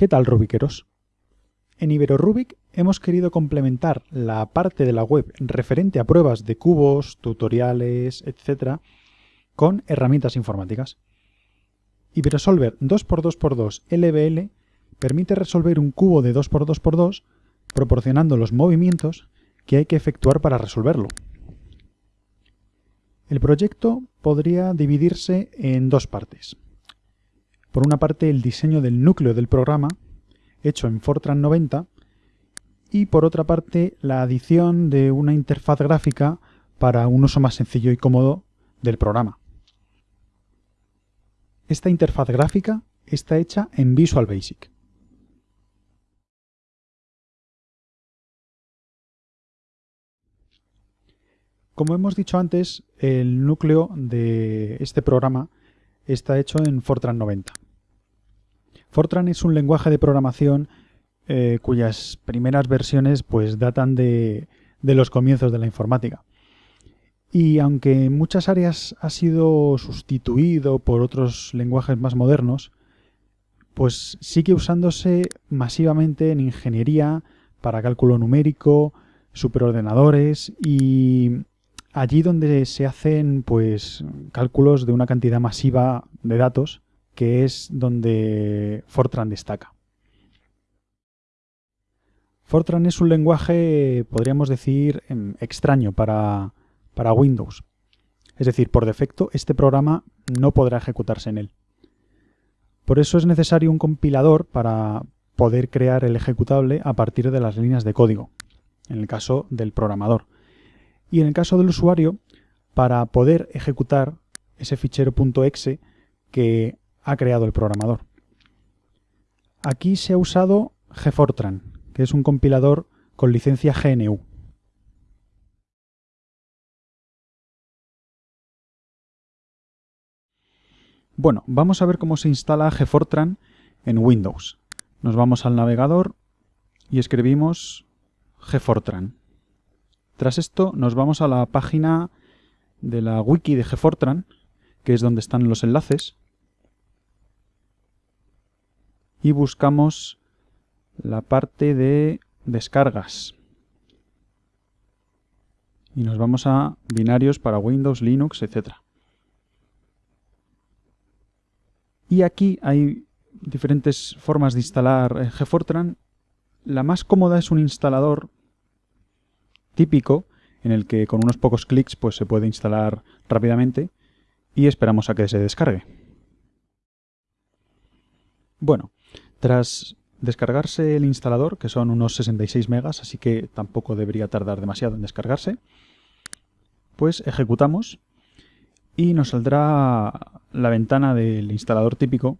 ¿Qué tal Rubiqueros? En IberoRubic hemos querido complementar la parte de la web referente a pruebas de cubos, tutoriales, etc. con herramientas informáticas. IberoSolver 2x2x2 LBL permite resolver un cubo de 2x2x2 proporcionando los movimientos que hay que efectuar para resolverlo. El proyecto podría dividirse en dos partes. Por una parte el diseño del núcleo del programa, hecho en Fortran 90, y por otra parte la adición de una interfaz gráfica para un uso más sencillo y cómodo del programa. Esta interfaz gráfica está hecha en Visual Basic. Como hemos dicho antes, el núcleo de este programa está hecho en Fortran 90. Fortran es un lenguaje de programación eh, cuyas primeras versiones pues datan de, de los comienzos de la informática. Y aunque en muchas áreas ha sido sustituido por otros lenguajes más modernos, pues sigue usándose masivamente en ingeniería, para cálculo numérico, superordenadores y allí donde se hacen pues cálculos de una cantidad masiva de datos, que es donde Fortran destaca. Fortran es un lenguaje, podríamos decir, em, extraño para, para Windows. Es decir, por defecto, este programa no podrá ejecutarse en él. Por eso es necesario un compilador para poder crear el ejecutable a partir de las líneas de código, en el caso del programador y en el caso del usuario para poder ejecutar ese fichero .exe que ha creado el programador. Aquí se ha usado GFortran, que es un compilador con licencia GNU. Bueno, vamos a ver cómo se instala GFortran en Windows. Nos vamos al navegador y escribimos GFortran. Tras esto nos vamos a la página de la wiki de GeFortran, que es donde están los enlaces, y buscamos la parte de descargas. Y nos vamos a binarios para Windows, Linux, etc. Y aquí hay diferentes formas de instalar eh, GeFortran. La más cómoda es un instalador típico en el que con unos pocos clics pues, se puede instalar rápidamente y esperamos a que se descargue. Bueno, tras descargarse el instalador, que son unos 66 megas, así que tampoco debería tardar demasiado en descargarse, pues ejecutamos y nos saldrá la ventana del instalador típico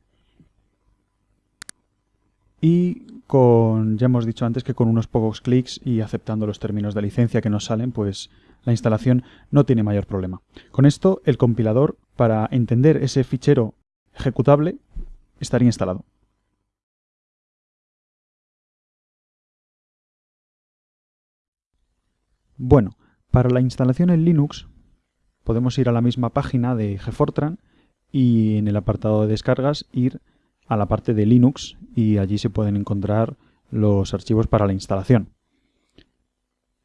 y con, ya hemos dicho antes que con unos pocos clics y aceptando los términos de licencia que nos salen, pues la instalación no tiene mayor problema. Con esto, el compilador, para entender ese fichero ejecutable, estaría instalado. Bueno, para la instalación en Linux podemos ir a la misma página de GeFortran y en el apartado de descargas ir a la parte de Linux y allí se pueden encontrar los archivos para la instalación.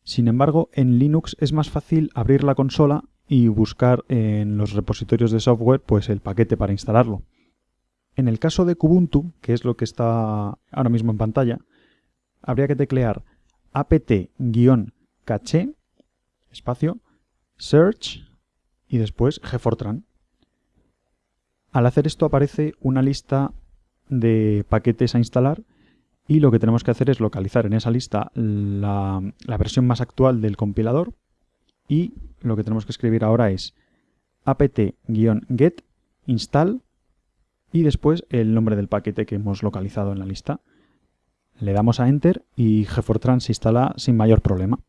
Sin embargo, en Linux es más fácil abrir la consola y buscar en los repositorios de software pues el paquete para instalarlo. En el caso de Kubuntu, que es lo que está ahora mismo en pantalla, habría que teclear apt-caché, espacio, search y después gfortran. Al hacer esto aparece una lista de paquetes a instalar y lo que tenemos que hacer es localizar en esa lista la, versión más actual del compilador y lo que tenemos que escribir ahora es apt-get install y después el nombre del paquete que hemos localizado en la lista. Le damos a Enter y GeFortran se instala sin mayor problema.